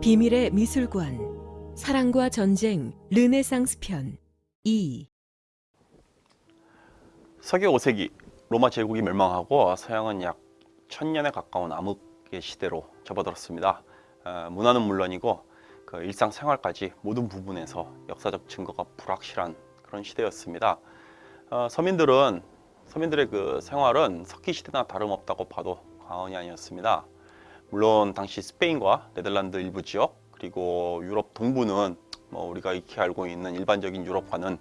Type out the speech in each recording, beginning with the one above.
비밀의 미술관 사랑과 전쟁 르네상스 편 2. 서기 5세기 로마 제국이 멸망하고 서양은 약 천년에 가까운 암흑의 시대로 접어들었습니다. 어, 문화는 물론이고 그 일상생활까지 모든 부분에서 역사적 증거가 불확실한 그런 시대였습니다. 어, 서민들은 서민들의 그 생활은 석기 시대나 다름없다고 봐도 과언이 아니었습니다. 물론 당시 스페인과 네덜란드 일부 지역 그리고 유럽 동부는 뭐 우리가 익히 알고 있는 일반적인 유럽과는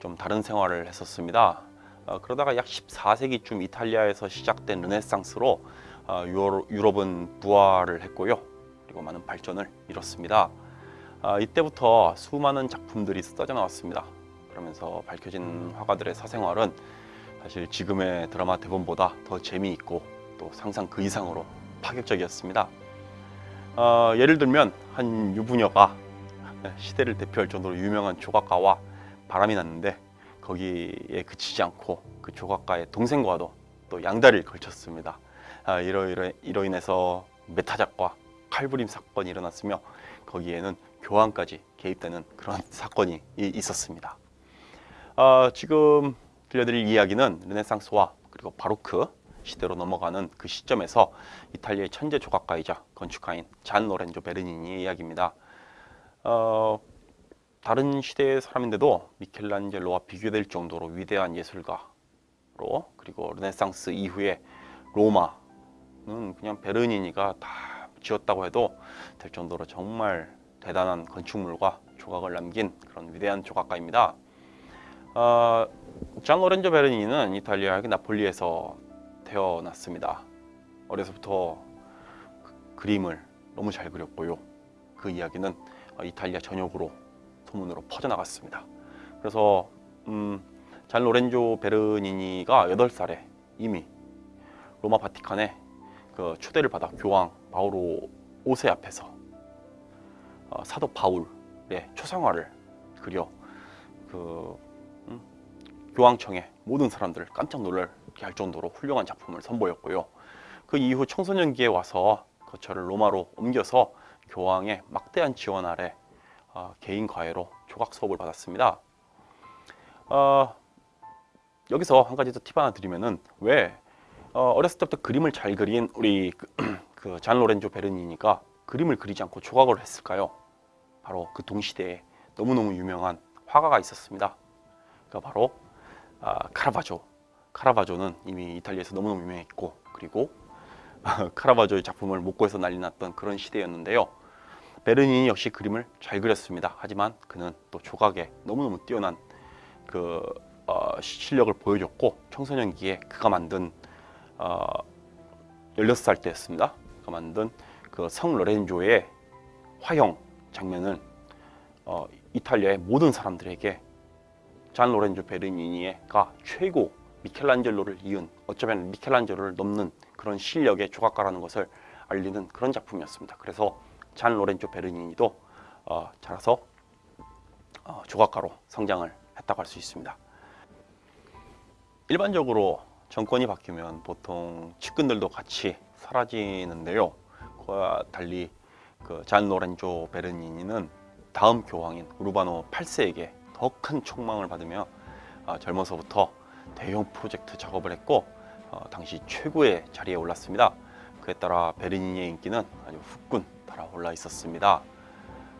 좀 다른 생활을 했었습니다. 어, 그러다가 약 14세기쯤 이탈리아에서 시작된 르네상스로 어, 유럽, 유럽은 부활을 했고요. 그리고 많은 발전을 이뤘습니다. 아, 이때부터 수많은 작품들이 쏟아져 나왔습니다. 그러면서 밝혀진 화가들의 사생활은 사실 지금의 드라마 대본보다 더 재미있고 또 상상 그 이상으로 파격적이었습니다. 어, 예를 들면 한 유부녀가 시대를 대표할 정도로 유명한 조각가와 바람이 났는데 거기에 그치지 않고 그 조각가의 동생과도 또 양다리를 걸쳤습니다. 아, 이로, 이로, 이로 인해서 메타작과 칼부림 사건이 일어났으며 거기에는 교황까지 개입되는 그런 사건이 이- 있었습니다. 아, 지금 들려드릴 이야기는 르네상스와 그리고 바로크 시대로 넘어가는 그 시점에서 이탈리아의 천재 조각가이자 건축가인 잔 로렌조 베르니니의 이야기입니다. 어, 다른 시대의 사람인데도 미켈란젤로와 비교될 정도로 위대한 예술가로 그리고 르네상스 이후에 로마는 그냥 베르니니가 다 지었다고 해도 될 정도로 정말 대단한 건축물과 조각을 남긴 그런 위대한 조각가입니다. 어, 잔 로렌조 베르니는 이탈리아의 나폴리에서 태어났습니다. 어려서부터 그- 그림을 너무 잘 그렸고요. 그 이야기는 어, 이탈리아 전역으로 소문으로 퍼져나갔습니다. 그래서 음, 잔 로렌조 베르니니가 8살에 이미 로마 바티칸에 그 초대를 받아 교황 바오로 5세 앞에서 어, 사도 바울의 초상화를 그려 그 음, 교황청의 모든 사람들을 깜짝 놀랄 게 할 정도로 훌륭한 작품을 선보였고요. 그 이후 청소년기에 와서 거처를 로마로 옮겨서 교황의 막대한 지원 아래 어, 개인 과외로 조각 수업을 받았습니다. 어, 여기서 한 가지 더 팁 하나 드리면은 왜 어, 어렸을 때부터 그림을 잘 그린 우리 그 잔 로렌조 베르니니가 그림을 그리지 않고 조각을 했을까요? 바로 그 동시대에 너무너무 유명한 화가가 있었습니다. 그 바로 아, 카라바조. 카라바조는 이미 이탈리아에서 너무너무 유명했고 그리고 카라바조의 작품을 못 구해서 난리 났던 그런 시대였는데요. 베르니니 역시 그림을 잘 그렸습니다. 하지만 그는 또 조각에 너무너무 뛰어난 그 어, 실력을 보여줬고 청소년기에 그가 만든 어, 16살 때였습니다. 그가 만든 그 성 로렌조의 화형 장면을 어, 이탈리아의 모든 사람들에게 잔 로렌조 베르니니가 최고 미켈란젤로를 이은 어쩌면 미켈란젤로를 넘는 그런 실력의 조각가라는 것을 알리는 그런 작품이었습니다. 그래서 잔 로렌조 베르니니도 어, 자라서 어, 조각가로 성장을 했다고 할 수 있습니다. 일반적으로 정권이 바뀌면 보통 측근들도 같이 사라지는데요. 그와 달리 그 잔 로렌조 베르니니는 다음 교황인 우르바노 8세에게 더 큰 촉망을 받으며 아, 젊어서부터 대형 프로젝트 작업을 했고 어, 당시 최고의 자리에 올랐습니다. 그에 따라 베르니니의 인기는 아주 후끈 달아올라 있었습니다.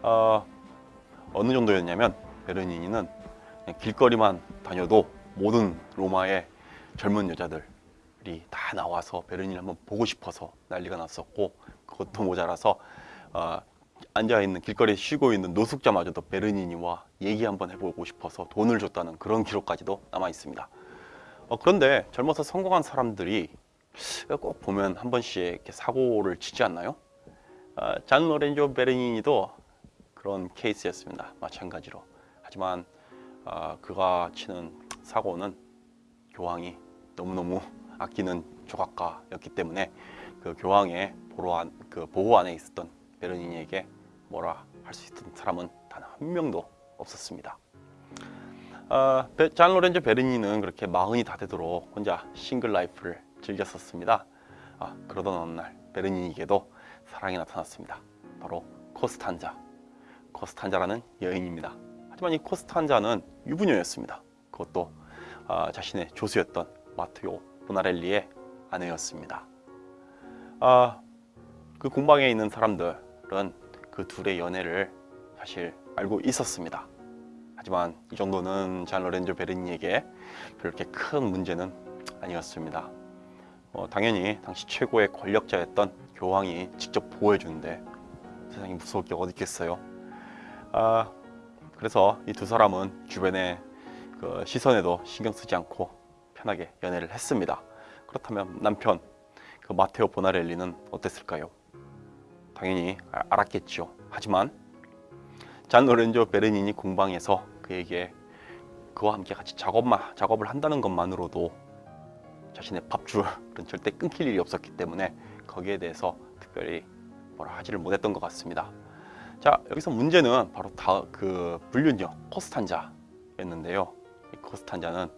어, 어느 정도였냐면 베르니니는 그냥 길거리만 다녀도 모든 로마의 젊은 여자들이 다 나와서 베르니를 한번 보고 싶어서 난리가 났었고 그것도 모자라서 어, 앉아 있는 길거리에 쉬고 있는 노숙자마저도 베르니니와 얘기 한번 해보고 싶어서 돈을 줬다는 그런 기록까지도 남아 있습니다. 어, 그런데 젊어서 성공한 사람들이 꼭 보면 한 번씩 이렇게 사고를 치지 않나요? 어, 잔 로렌조 베르니니도 그런 케이스였습니다. 마찬가지로. 하지만 어, 그가 치는 사고는 교황이 너무너무 아끼는 조각가였기 때문에 그 교황의 보호, 안, 그 보호 안에 있었던 베르니니에게 뭐라 할 수 있던 사람은 단 한 명도 없었습니다. 어, 베- 잔 로렌조 베르니는 그렇게 마흔이 다 되도록 혼자 single life를 즐겼었습니다. 아, 그러던 어느 날 베르니에게도 사랑이 나타났습니다. 바로 코스탄자, 코스탄자라는 여인입니다. 하지만 이 코스탄자는 유부녀였습니다. 그것도 아, 자신의 조수였던 마테오 보나렐리의 아내였습니다. 아, 그 공방에 있는 사람들은 그 둘의 연애를 사실 알고 있었습니다. 하지만 이 정도는 잔 로렌조 베르니에게 그렇게 큰 문제는 아니었습니다. 어, 당연히 당시 최고의 권력자였던 교황이 직접 보호해주는데 세상이 무서울 게 어디 있겠어요. 아, 그래서 이 두 사람은 주변의 그 시선에도 신경 쓰지 않고 편하게 연애를 했습니다. 그렇다면 남편 그 마테오 보나렐리는 어땠을까요? 당연히 아- 알았겠죠. 하지만 잔 로렌조 베르니니 공방에서 그에게 그와 함께 같이 작업만 작업을 한다는 것만으로도 자신의 밥줄은 절대 끊길 일이 없었기 때문에 거기에 대해서 특별히 뭐라 하지를 못했던 것 같습니다. 자 여기서 문제는 바로 다 그 불륜녀 코스탄자였는데요. 이 코스탄자는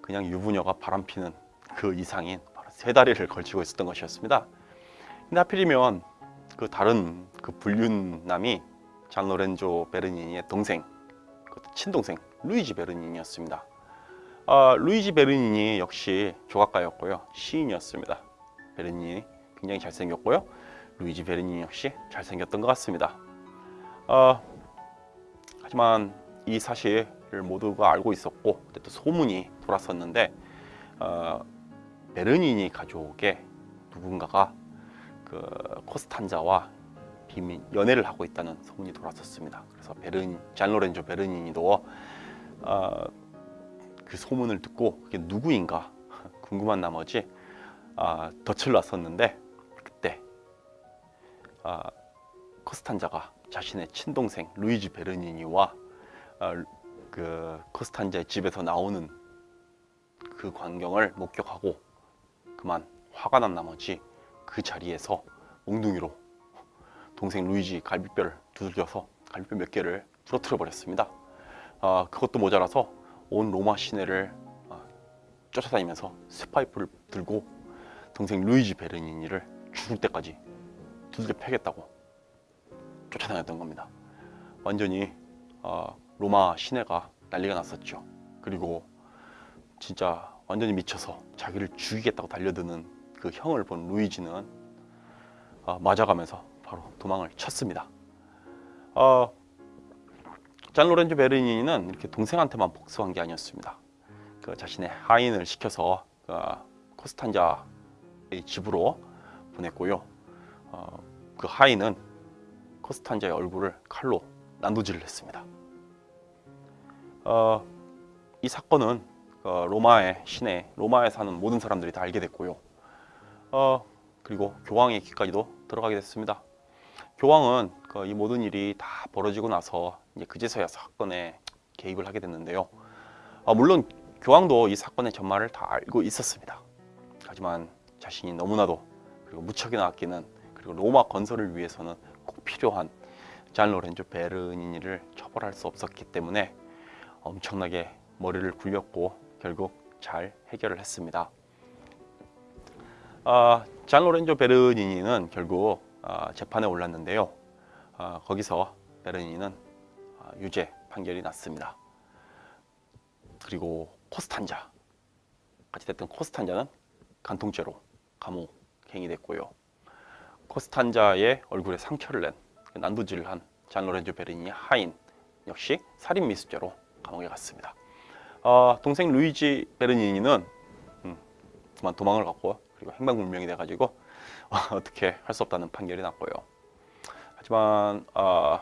그냥 유부녀가 바람피는 그 이상인 바로 세 다리를 걸치고 있었던 것이었습니다. 근데 하필이면 그 다른 그 불륜남이 잔 로렌조 베르니니의 동생, 그 친동생 루이지 베르니니였습니다. 아, 루이지 베르니니 역시 조각가였고요, 시인이었습니다. 베르니니 굉장히 잘생겼고요, 루이지 베르니니 역시 잘생겼던 것 같습니다. 아, 하지만 이 사실을 모두가 알고 있었고 또 소문이 돌았었는데 어, 베르니니 가족의 누군가가 그 코스탄자와 비밀 연애를 하고 있다는 소문이 돌았었습니다. 그래서 베르니 잔 로렌조 베르니니도 어, 그 소문을 듣고 그게 누구인가 궁금한 나머지 아, 덫을 놨었는데 그때 아, 코스탄자가 자신의 친동생 루이지 베르니니와 아, 그 코스탄자의 집에서 나오는 그 광경을 목격하고 그만 화가 난 나머지 그 자리에서 몽둥이로 동생 루이지 갈비뼈를 두들겨서 갈비뼈 몇 개를 부러뜨려 버렸습니다. 아, 그것도 모자라서 온 로마 시내를 아, 쫓아다니면서 쇠파이프를 들고 동생 루이지 베르니니를 죽을 때까지 두들겨 패겠다고 쫓아다녔던 겁니다. 완전히 아, 로마 시내가 난리가 났었죠. 그리고 진짜 완전히 미쳐서 자기를 죽이겠다고 달려드는 그 형을 본 루이지는 아, 맞아가면서 바로 도망을 쳤습니다. 어, 잔 로렌조 베르니는 이렇게 동생한테만 복수한 게 아니었습니다. 그 자신의 하인을 시켜서 그 코스탄자의 집으로 보냈고요. 어, 그 하인은 코스탄자의 얼굴을 칼로 난도질을 했습니다. 어, 이 사건은 어, 로마의 시내, 로마에 사는 모든 사람들이 다 알게 됐고요. 어, 그리고 교황의 귀까지도 들어가게 됐습니다. 교황은 그 이 모든 일이 다 벌어지고 나서 이제 그제서야 사건에 개입을 하게 됐는데요. 아, 물론 교황도 이 사건의 전말을 다 알고 있었습니다. 하지만 자신이 너무나도 그리고 무척이나 아끼는 그리고 로마 건설을 위해서는 꼭 필요한 잔 로렌조 베르니니를 처벌할 수 없었기 때문에 엄청나게 머리를 굴렸고 결국 잘 해결을 했습니다. 아, 잔 로렌조 베르니니는 결국 아, 재판에 올랐는데요. 아, 거기서 베르니는 아, 유죄 판결이 났습니다. 그리고 코스탄자 같이 됐던 코스탄자는 간통죄로 감옥행이 됐고요. 코스탄자의 얼굴에 상처를 낸 난도질을 한잔 로렌조 베르니의 하인 역시 살인 미수죄로 감옥에 갔습니다. 어, 동생 루이지 베르니니는 음, 도망을 갔고 그리고 행방불명이 돼가지고 어, 떻게 할 수 없다는 판결이 났고요. 하지만 어,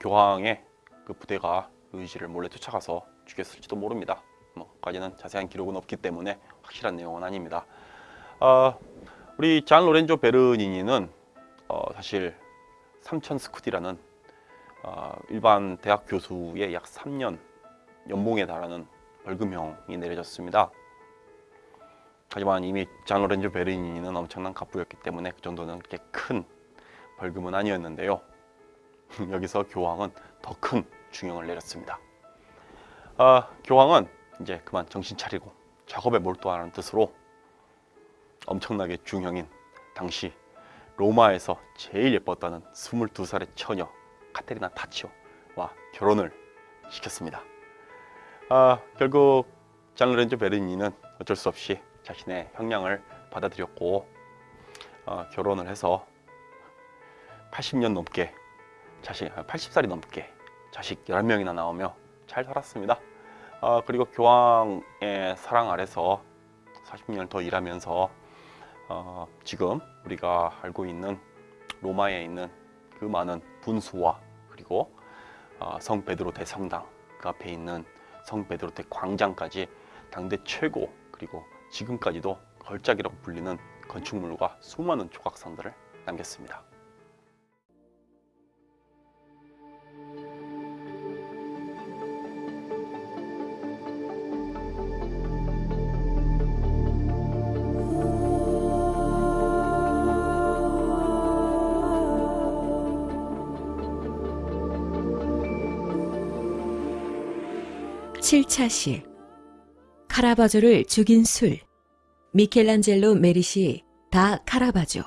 교황의 그 부대가 루이지를 몰래 쫓아가서 죽였을지도 모릅니다. 뭐까지는 자세한 기록은 없기 때문에 확실한 내용은 아닙니다. 어, 우리 잔 로렌조 베르니니는 어, 사실 3천 스쿠디라는 어, 일반 대학 교수의 약 3년 연봉에 달하는 벌금형이 내려졌습니다. 하지만 이미 잔 로렌조 베르니는 엄청난 갑부였기 때문에 그 정도는 그렇게 큰 벌금은 아니었는데요. 여기서 교황은 더 큰 중형을 내렸습니다. 아, 교황은 이제 그만 정신 차리고 작업에 몰두하는 뜻으로 엄청나게 중형인 당시 로마에서 제일 예뻤다는 22살의 처녀 카테리나 타치오와 결혼을 시켰습니다. 아, 결국 장 로렌조 베르니는 어쩔 수 없이 자신의 형량을 받아들였고 어, 결혼을 해서 80년 넘게 자식 80살이 넘게 자식 11명이나 나오며 잘 살았습니다. 아, 그리고 교황의 사랑 아래서 40년을 더 일하면서 어, 지금 우리가 알고 있는 로마에 있는 그 많은 분수와 그리고 어, 성 베드로 대성당 그 앞에 있는 성 베드로 대 광장까지 당대 최고 그리고 지금까지도 걸작이라고 불리는 건축물과 수많은 조각상들을 남겼습니다. 칠차시 카라바조를 죽인 술. 미켈란젤로 메리시 다 카라바조